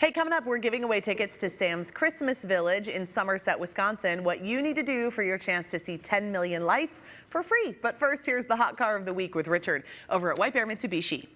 Hey, coming up, we're giving away tickets to Sam's Christmas Village in Somerset, Wisconsin. What you need to do for your chance to see 10 million lights for free. But first, here's the hot car of the week with Richard over at White Bear Mitsubishi.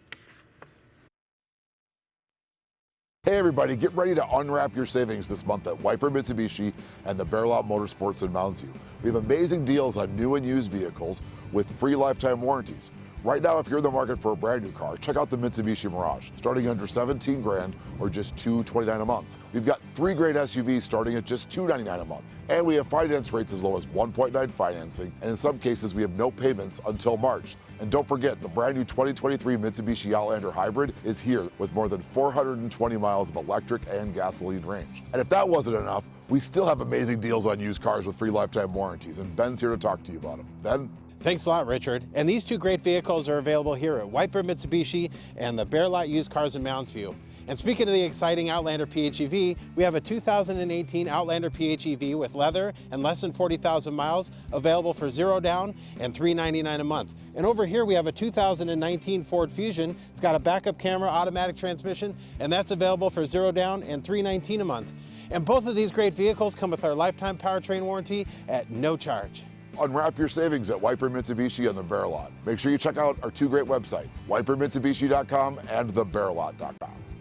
Hey everybody, get ready to unwrap your savings this month at Bear Mitsubishi and the Bear Lot Motorsports in Mounds View. We have amazing deals on new and used vehicles with free lifetime warranties. Right now, if you're in the market for a brand new car, check out the Mitsubishi Mirage, starting under 17 grand or just 229 a month. We've got three great SUVs starting at just 299 a month. And we have finance rates as low as 1.9 financing, and in some cases, we have no payments until March. And don't forget, the brand new 2023 Mitsubishi Outlander Hybrid is here with more than 420 miles of electric and gasoline range. And if that wasn't enough, we still have amazing deals on used cars with free lifetime warranties, and Ben's here to talk to you about them. Ben? Thanks a lot, Richard. And these two great vehicles are available here at Bear Mitsubishi and the Bear Lot Used Cars in Mounds View. And speaking of the exciting Outlander PHEV, we have a 2018 Outlander PHEV with leather and less than 40,000 miles available for zero down and 399 a month. And over here we have a 2019 Ford Fusion. It's got a backup camera, automatic transmission, and that's available for zero down and 319 a month. And both of these great vehicles come with our lifetime powertrain warranty at no charge. Unwrap your savings at White Bear Mitsubishi and the Bear Lot. Make sure you check out our two great websites, whitebearmitsubishi.com and thebearlot.com.